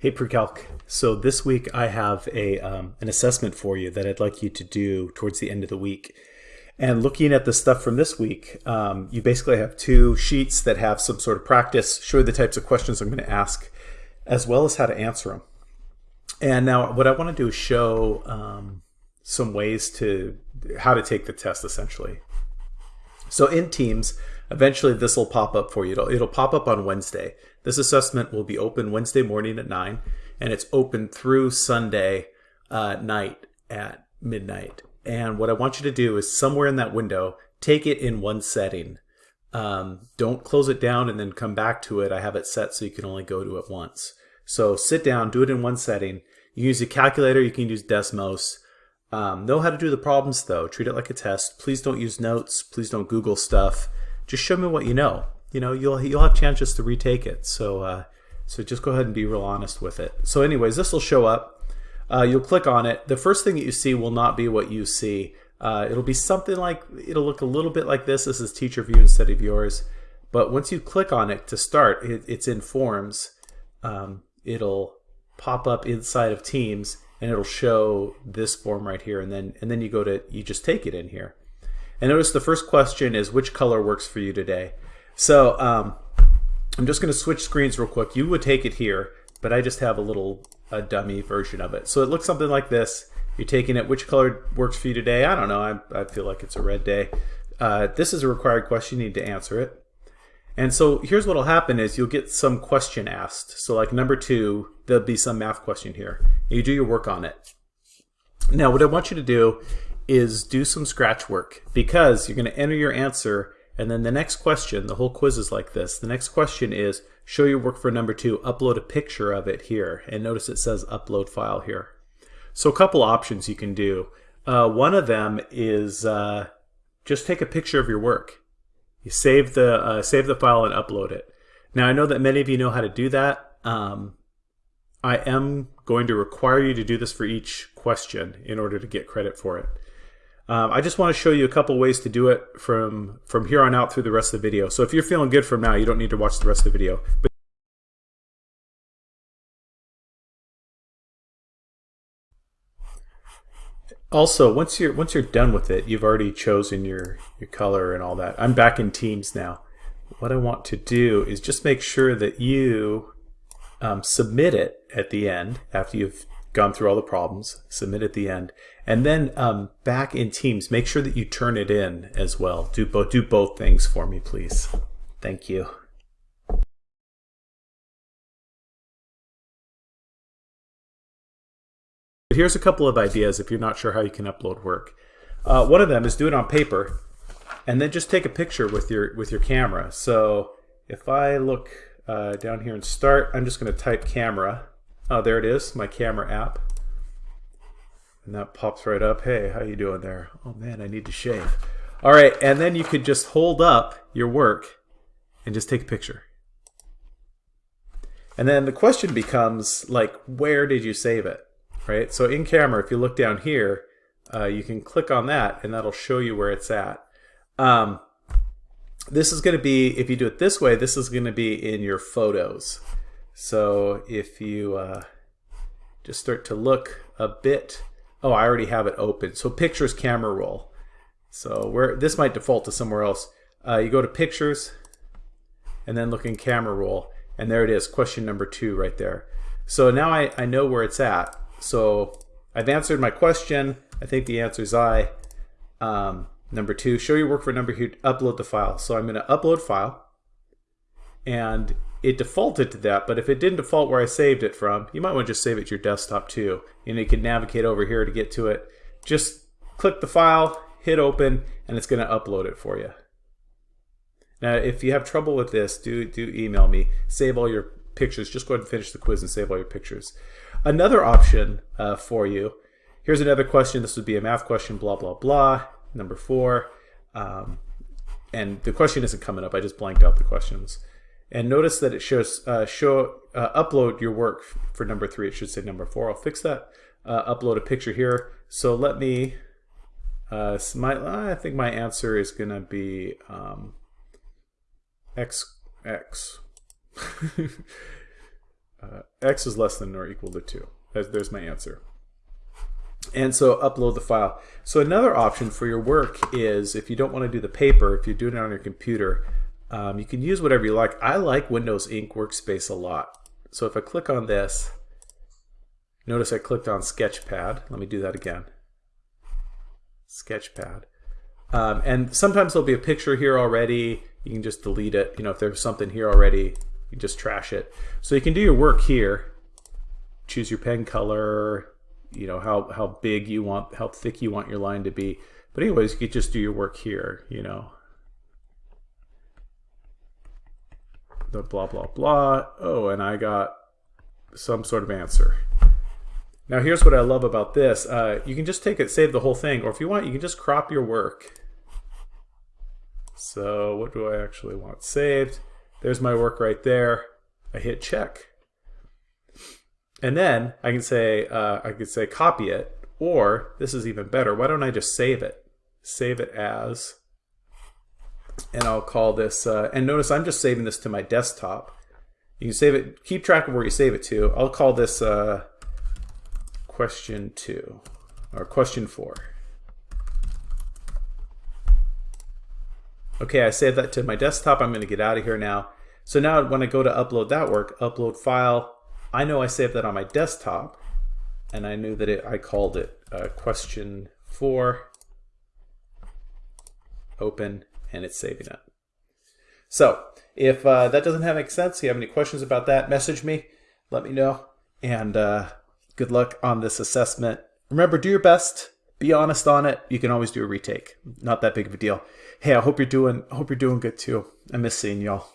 Hey Precalc, so this week I have a um, an assessment for you that I'd like you to do towards the end of the week. And looking at the stuff from this week, um, you basically have two sheets that have some sort of practice, show the types of questions I'm going to ask, as well as how to answer them. And now what I want to do is show um, some ways to how to take the test essentially. So in Teams, eventually this will pop up for you. It'll, it'll pop up on Wednesday. This assessment will be open Wednesday morning at 9, and it's open through Sunday uh, night at midnight. And what I want you to do is somewhere in that window, take it in one setting. Um, don't close it down and then come back to it. I have it set so you can only go to it once. So sit down, do it in one setting. You can use a calculator, you can use Desmos. Um, know how to do the problems though. Treat it like a test. Please don't use notes. Please don't Google stuff. Just show me what you know you know you'll you'll have chances to retake it. So uh, so just go ahead and be real honest with it. So anyways, this will show up. Uh, you'll click on it. The first thing that you see will not be what you see. Uh, it'll be something like it'll look a little bit like this. This is teacher view instead of yours. But once you click on it to start, it, it's in Forms. Um, it'll pop up inside of Teams and it'll show this form right here and then and then you go to you just take it in here and notice the first question is which color works for you today so um, I'm just going to switch screens real quick. You would take it here, but I just have a little a dummy version of it. So it looks something like this. You're taking it, which color works for you today? I don't know. I, I feel like it's a red day. Uh, this is a required question. You need to answer it. And so here's what will happen is you'll get some question asked. So like number two, there'll be some math question here. You do your work on it. Now what I want you to do is do some scratch work because you're going to enter your answer and then the next question, the whole quiz is like this. The next question is, show your work for number two, upload a picture of it here. And notice it says upload file here. So a couple options you can do. Uh, one of them is uh, just take a picture of your work. You save the, uh, save the file and upload it. Now I know that many of you know how to do that. Um, I am going to require you to do this for each question in order to get credit for it. Um, I just want to show you a couple ways to do it from, from here on out through the rest of the video. So if you're feeling good from now, you don't need to watch the rest of the video. But also, once you're once you're done with it, you've already chosen your, your color and all that. I'm back in Teams now. What I want to do is just make sure that you um, submit it at the end after you've gone through all the problems, submit at the end, and then um, back in Teams, make sure that you turn it in as well. Do both do both things for me, please. Thank you. Here's a couple of ideas if you're not sure how you can upload work. Uh, one of them is do it on paper, and then just take a picture with your with your camera. So if I look uh, down here and start, I'm just going to type camera Oh, there it is, my camera app. And that pops right up. Hey, how you doing there? Oh man, I need to shave. All right, and then you could just hold up your work and just take a picture. And then the question becomes like, where did you save it? Right? So in camera, if you look down here, uh, you can click on that and that'll show you where it's at. Um, this is going to be, if you do it this way, this is going to be in your photos. So if you uh, just start to look a bit, oh, I already have it open. So pictures camera roll. So where this might default to somewhere else. Uh, you go to pictures and then look in camera roll and there it is, question number two right there. So now I, I know where it's at. So I've answered my question. I think the answer is I. Um, number two, show your work for number two, upload the file. So I'm going to upload file and it defaulted to that, but if it didn't default where I saved it from, you might want to just save it to your desktop too. And you can navigate over here to get to it. Just click the file, hit open, and it's going to upload it for you. Now, if you have trouble with this, do, do email me. Save all your pictures. Just go ahead and finish the quiz and save all your pictures. Another option uh, for you, here's another question. This would be a math question, blah, blah, blah. Number four. Um, and the question isn't coming up. I just blanked out the questions. And notice that it shows uh, show uh, upload your work for number three. It should say number four. I'll fix that. Uh, upload a picture here. So let me. Uh, my I think my answer is gonna be um, x x. uh, x is less than or equal to 2. There's, there's my answer. And so upload the file. So another option for your work is if you don't want to do the paper, if you're doing it on your computer, um, you can use whatever you like. I like Windows Ink Workspace a lot. So if I click on this, notice I clicked on Sketchpad. Let me do that again. Sketchpad. Um, and sometimes there'll be a picture here already. You can just delete it. You know, if there's something here already, you just trash it. So you can do your work here. Choose your pen color, you know, how, how big you want, how thick you want your line to be. But anyways, you could just do your work here, you know. The blah, blah, blah. Oh, and I got some sort of answer. Now here's what I love about this. Uh, you can just take it, save the whole thing, or if you want, you can just crop your work. So what do I actually want saved? There's my work right there. I hit check. And then I can say, uh, I could say copy it, or this is even better. Why don't I just save it? Save it as, and I'll call this, uh, and notice I'm just saving this to my desktop. You can save it, keep track of where you save it to. I'll call this uh, question two, or question four. Okay, I saved that to my desktop. I'm going to get out of here now. So now when I go to upload that work, upload file, I know I saved that on my desktop, and I knew that it, I called it uh, question four, open, and it's saving it. So if uh, that doesn't have any sense, you have any questions about that, message me, let me know, and uh, good luck on this assessment. Remember, do your best be honest on it. You can always do a retake. Not that big of a deal. Hey, I hope you're doing hope you're doing good too. I miss seeing y'all.